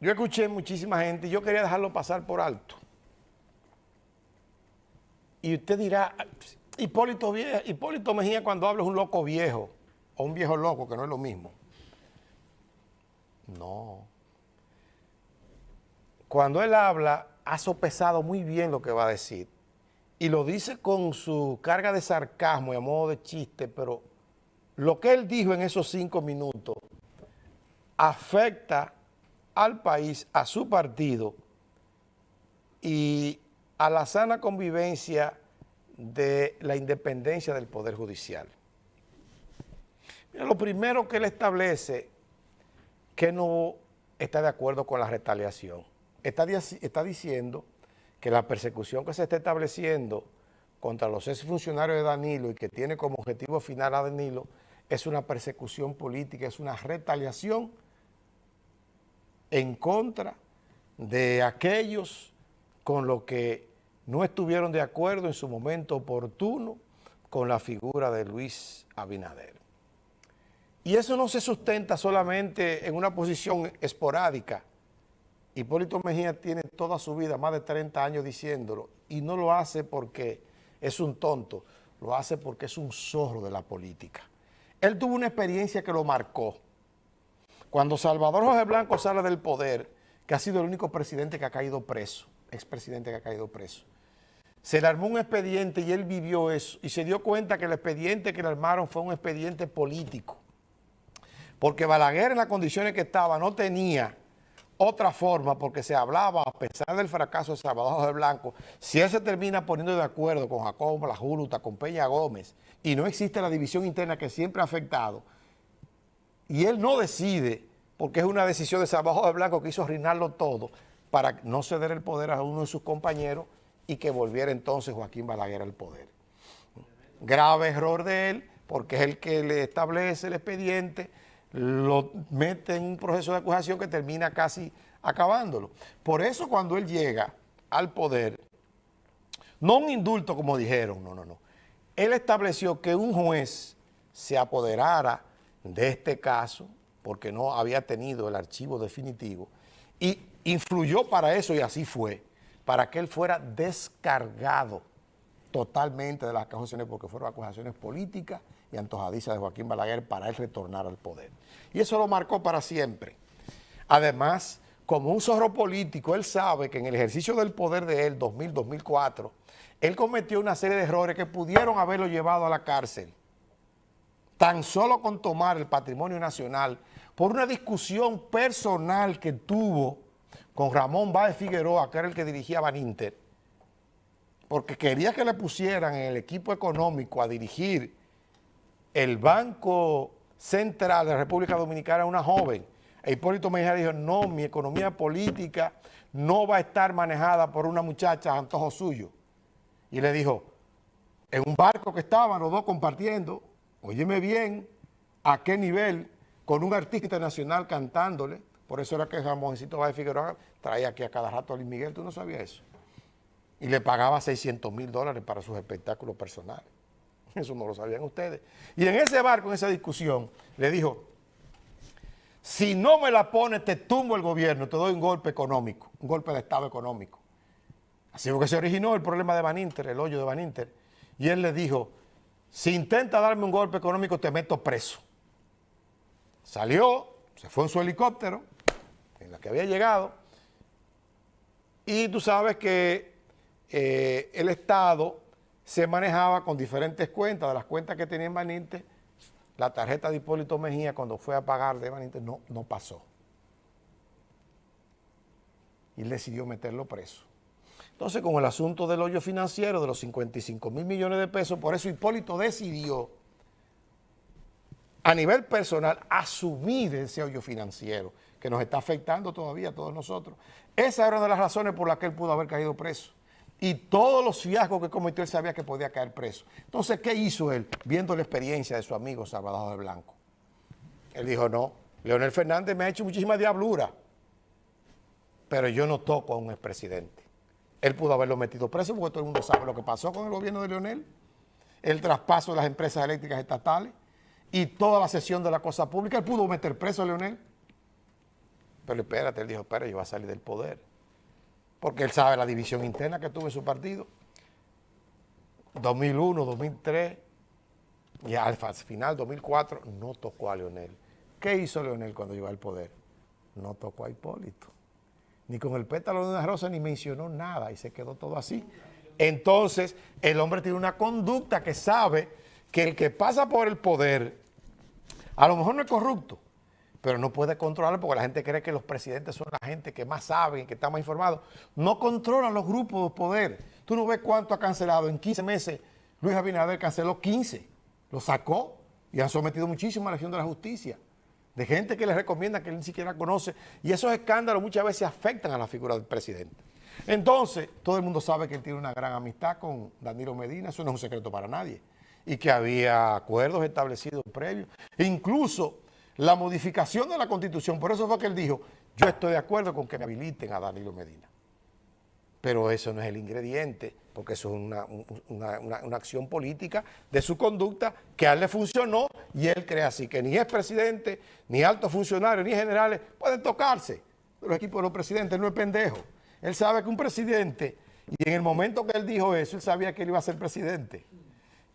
yo escuché muchísima gente y yo quería dejarlo pasar por alto. Y usted dirá, Hipólito, Hipólito Mejía cuando habla es un loco viejo o un viejo loco, que no es lo mismo. No. Cuando él habla, ha sopesado muy bien lo que va a decir. Y lo dice con su carga de sarcasmo y a modo de chiste, pero lo que él dijo en esos cinco minutos afecta al país, a su partido y a la sana convivencia de la independencia del Poder Judicial. lo primero que él establece que no está de acuerdo con la retaliación. Está, está diciendo que la persecución que se está estableciendo contra los exfuncionarios de Danilo y que tiene como objetivo final a Danilo es una persecución política, es una retaliación en contra de aquellos con los que no estuvieron de acuerdo en su momento oportuno con la figura de Luis Abinader. Y eso no se sustenta solamente en una posición esporádica. Hipólito Mejía tiene toda su vida, más de 30 años diciéndolo, y no lo hace porque es un tonto, lo hace porque es un zorro de la política. Él tuvo una experiencia que lo marcó. Cuando Salvador José Blanco sale del poder, que ha sido el único presidente que ha caído preso, expresidente que ha caído preso, se le armó un expediente y él vivió eso y se dio cuenta que el expediente que le armaron fue un expediente político. Porque Balaguer en las condiciones que estaba no tenía otra forma porque se hablaba, a pesar del fracaso de Salvador José Blanco, si él se termina poniendo de acuerdo con Jacobo La Juruta, con Peña Gómez, y no existe la división interna que siempre ha afectado, y él no decide, porque es una decisión de Salvador José Blanco que hizo arruinarlo todo, para no ceder el poder a uno de sus compañeros y que volviera entonces Joaquín Balaguer al poder. Grave error de él, porque es el que le establece el expediente, lo mete en un proceso de acusación que termina casi acabándolo. Por eso cuando él llega al poder, no un indulto como dijeron, no, no, no. Él estableció que un juez se apoderara de este caso, porque no había tenido el archivo definitivo, y influyó para eso, y así fue, para que él fuera descargado totalmente de las acusaciones, porque fueron acusaciones políticas y antojadizas de Joaquín Balaguer para él retornar al poder. Y eso lo marcó para siempre. Además, como un zorro político, él sabe que en el ejercicio del poder de él, 2000-2004, él cometió una serie de errores que pudieron haberlo llevado a la cárcel. Tan solo con tomar el patrimonio nacional por una discusión personal que tuvo con Ramón Báez Figueroa, que era el que dirigía Baninter, porque quería que le pusieran en el equipo económico a dirigir el Banco Central de la República Dominicana a una joven. E Hipólito Mejía dijo, no, mi economía política no va a estar manejada por una muchacha antojo suyo. Y le dijo, en un barco que estaban los dos compartiendo, óyeme bien, a qué nivel, con un artista internacional cantándole, por eso era que Ramoncito Báez Figueroa traía aquí a cada rato a Luis Miguel, tú no sabías eso. Y le pagaba 600 mil dólares para sus espectáculos personales. Eso no lo sabían ustedes. Y en ese barco, en esa discusión, le dijo, si no me la pones, te tumbo el gobierno, te doy un golpe económico, un golpe de Estado económico. Así fue que se originó el problema de Van Inter, el hoyo de Van Inter. Y él le dijo, si intenta darme un golpe económico, te meto preso. Salió, se fue en su helicóptero, en la que había llegado, y tú sabes que eh, el Estado se manejaba con diferentes cuentas, de las cuentas que tenía en Baninte, la tarjeta de Hipólito Mejía cuando fue a pagar de Baninte no, no pasó. Y él decidió meterlo preso. Entonces, con el asunto del hoyo financiero de los 55 mil millones de pesos, por eso Hipólito decidió a nivel personal asumir ese hoyo financiero que nos está afectando todavía a todos nosotros. Esa era una de las razones por las que él pudo haber caído preso. Y todos los fiascos que cometió él sabía que podía caer preso. Entonces, ¿qué hizo él? Viendo la experiencia de su amigo Salvador de Blanco. Él dijo, no, Leonel Fernández me ha hecho muchísima diablura, pero yo no toco a un expresidente. Él pudo haberlo metido preso porque todo el mundo sabe lo que pasó con el gobierno de Leonel, el traspaso de las empresas eléctricas estatales y toda la sesión de la cosa pública. Él pudo meter preso a Leonel. Pero espérate, él dijo, espera, yo voy a salir del poder. Porque él sabe la división interna que tuvo en su partido. 2001, 2003 y al final 2004 no tocó a Leonel. ¿Qué hizo Leonel cuando llegó al poder? No tocó a Hipólito. Ni con el pétalo de una rosa ni mencionó nada y se quedó todo así. Entonces, el hombre tiene una conducta que sabe que el que pasa por el poder, a lo mejor no es corrupto, pero no puede controlarlo porque la gente cree que los presidentes son la gente que más saben, que está más informado. No controlan los grupos de poder. Tú no ves cuánto ha cancelado. En 15 meses Luis Abinader canceló 15. Lo sacó y han sometido muchísimo a la acción de la justicia. De gente que le recomienda que él ni siquiera conoce. Y esos escándalos muchas veces afectan a la figura del presidente. Entonces, todo el mundo sabe que él tiene una gran amistad con Danilo Medina. Eso no es un secreto para nadie. Y que había acuerdos establecidos previos. E incluso la modificación de la Constitución, por eso fue que él dijo, yo estoy de acuerdo con que me habiliten a Danilo Medina. Pero eso no es el ingrediente, porque eso es una, acción política de su conducta que a él le funcionó y él cree así, que ni es presidente, ni altos funcionarios, ni generales pueden tocarse. Los equipos de los presidentes no es pendejo. Él sabe que un presidente, y en el momento que él dijo eso, él sabía que él iba a ser presidente.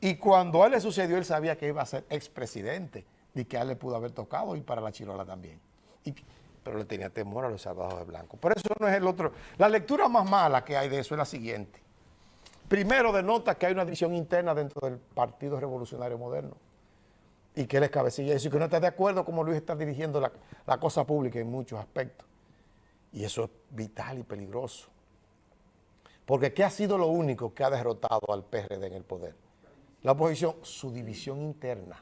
Y cuando a él le sucedió, él sabía que iba a ser expresidente y que a él le pudo haber tocado y para la chirola también. Pero le tenía temor a los salvados de blanco. Por eso no es el otro. La lectura más mala que hay de eso es la siguiente. Primero denota que hay una división interna dentro del Partido Revolucionario Moderno y que él es cabecilla y que no está de acuerdo como Luis está dirigiendo la, la cosa pública en muchos aspectos. Y eso es vital y peligroso. Porque ¿qué ha sido lo único que ha derrotado al PRD en el poder? La oposición, su división interna.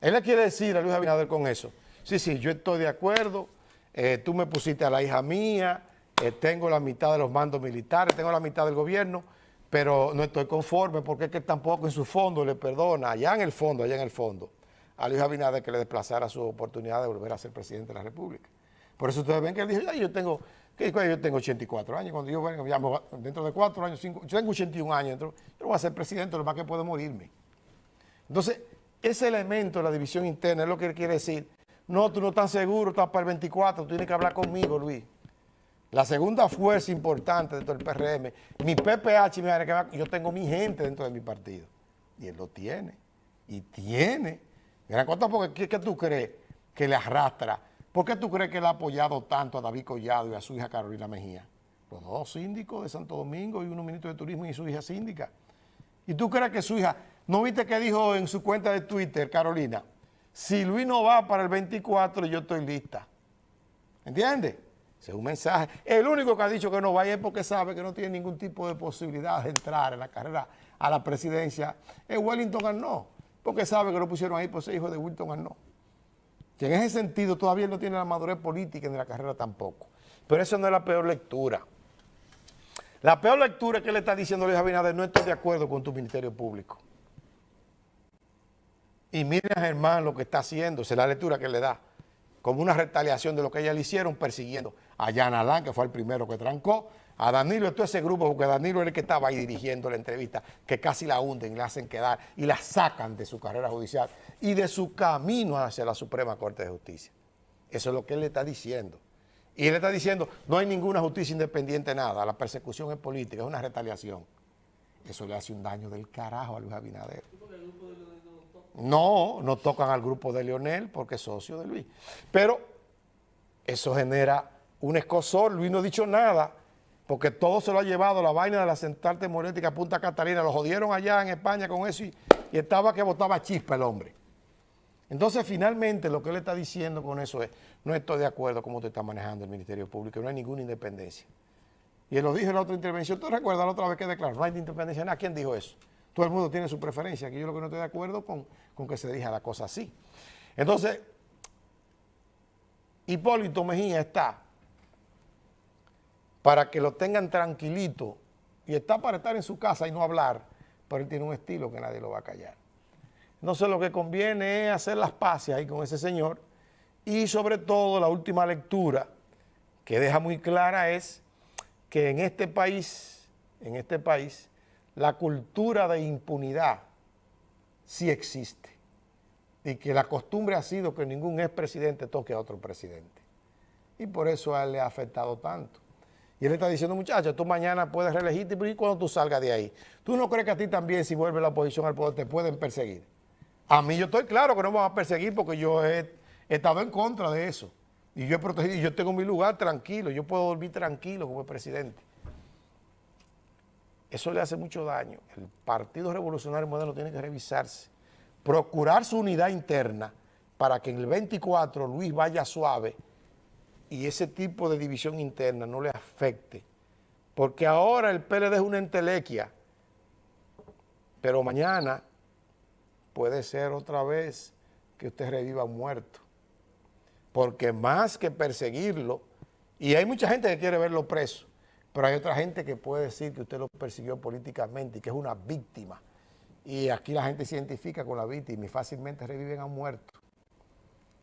Él le quiere decir a Luis Abinader con eso, sí, sí, yo estoy de acuerdo, eh, tú me pusiste a la hija mía, eh, tengo la mitad de los mandos militares, tengo la mitad del gobierno, pero no estoy conforme porque es que tampoco en su fondo le perdona, allá en el fondo, allá en el fondo, a Luis Abinader que le desplazara su oportunidad de volver a ser presidente de la República. Por eso ustedes ven que él dijo, yo tengo, yo tengo 84 años, cuando yo venga, dentro de cuatro años, cinco, yo tengo 81 años, yo voy a ser presidente, lo más que puedo morirme. Entonces, ese elemento de la división interna es lo que quiere decir, no, tú no estás seguro, estás para el 24, tú tienes que hablar conmigo, Luis. La segunda fuerza importante dentro del PRM, mi PPH, yo tengo mi gente dentro de mi partido. Y él lo tiene. Y tiene. Gran cosa porque ¿qué, tú crees que le arrastra? ¿Por qué tú crees que él ha apoyado tanto a David Collado y a su hija Carolina Mejía? Los dos síndicos de Santo Domingo y uno ministro de Turismo y su hija síndica. ¿Y tú crees que su hija ¿No viste que dijo en su cuenta de Twitter, Carolina? Si Luis no va para el 24, yo estoy lista. ¿Entiendes? Ese es un mensaje. El único que ha dicho que no vaya es porque sabe que no tiene ningún tipo de posibilidad de entrar en la carrera a la presidencia. Es Wellington Arnaud, porque sabe que lo pusieron ahí por ser hijo de Wellington Arnaud. Que en ese sentido todavía no tiene la madurez política ni la carrera tampoco. Pero eso no es la peor lectura. La peor lectura que le está diciendo Luis Abinader, no estoy de acuerdo con tu ministerio público. Y miren a Germán lo que está haciendo, es la lectura que le da, como una retaliación de lo que ella le hicieron persiguiendo a Jan Alán, que fue el primero que trancó, a Danilo y todo ese grupo, porque Danilo era el que estaba ahí dirigiendo la entrevista, que casi la hunden la hacen quedar y la sacan de su carrera judicial y de su camino hacia la Suprema Corte de Justicia. Eso es lo que él le está diciendo. Y él está diciendo, no hay ninguna justicia independiente, nada, la persecución es política, es una retaliación. Eso le hace un daño del carajo a Luis Abinader. No, no tocan al grupo de Leonel porque es socio de Luis. Pero eso genera un escosor. Luis no ha dicho nada porque todo se lo ha llevado la vaina de la central termoeléctrica Punta Catalina. Lo jodieron allá en España con eso y, estaba que botaba chispa el hombre. Entonces, finalmente, lo que él está diciendo con eso es, no estoy de acuerdo cómo te está manejando el Ministerio Público, no hay ninguna independencia. Y él lo dijo en la otra intervención, ¿tú recuerdas la otra vez que declaró? No hay independencia. ¿Quién dijo eso? Todo el mundo tiene su preferencia, que yo lo que no estoy de acuerdo con, con que se diga la cosa así. Entonces, Hipólito Mejía está para que lo tengan tranquilito y está para estar en su casa y no hablar, pero él tiene un estilo que nadie lo va a callar. Entonces lo que conviene es hacer las paces ahí con ese señor y sobre todo la última lectura que deja muy clara es que en este país, en este país, la cultura de impunidad sí existe. y que la costumbre ha sido que ningún expresidente toque a otro presidente. Y por eso a él le ha afectado tanto. Y él está diciendo, muchacha, tú mañana puedes reelegirte y cuando tú salgas de ahí. ¿Tú no crees que a ti también, si vuelve la oposición al poder, te pueden perseguir? A mí yo estoy claro que no me van a perseguir porque yo he, estado en contra de eso. Y yo he protegido, y yo tengo mi lugar tranquilo, yo puedo dormir tranquilo como presidente. Eso le hace mucho daño. El Partido Revolucionario Moderno tiene que revisarse, procurar su unidad interna para que en el 24 Luis vaya suave y ese tipo de división interna no le afecte. Porque ahora el PLD es una entelequia, pero mañana puede ser otra vez que usted reviva muerto. Porque más que perseguirlo, y hay mucha gente que quiere verlo preso, pero hay otra gente que puede decir que usted lo persiguió políticamente y que es una víctima. Y aquí la gente se identifica con la víctima y fácilmente reviven a muerto.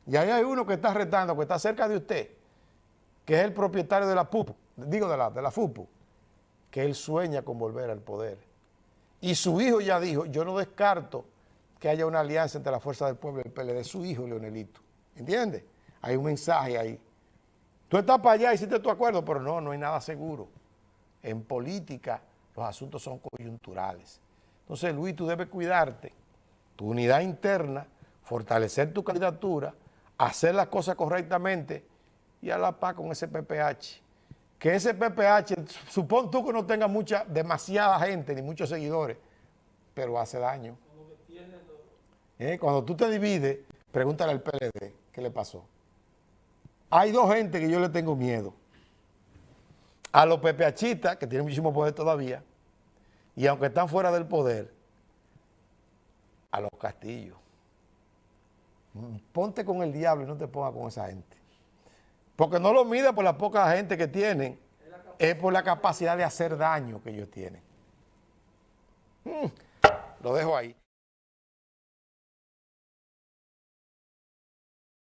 Y ahí hay uno que está retando, que está cerca de usted, que es el propietario de la PUP, digo de la, de la FUPU, que él sueña con volver al poder. Y su hijo ya dijo, yo no descarto que haya una alianza entre la Fuerza del Pueblo y el PLD, su hijo Leonelito. ¿Entiendes? Hay un mensaje ahí. Tú estás para allá, hiciste tu acuerdo, pero no, no hay nada seguro. En política los asuntos son coyunturales. Entonces, Luis, tú debes cuidarte, tu unidad interna, fortalecer tu candidatura, hacer las cosas correctamente y a la paz con ese PPH. Que ese PPH, supón tú que no tenga mucha, demasiada gente ni muchos seguidores, pero hace daño. Eh, cuando tú te divides, pregúntale al PLD qué le pasó. Hay dos gente que yo le tengo miedo. A los PPHistas, que tienen muchísimo poder todavía, y aunque están fuera del poder, a los castillos. Ponte con el diablo y no te pongas con esa gente. Porque no lo mide por la poca gente que tienen, es por la capacidad de hacer daño que ellos tienen. Mm, lo dejo ahí.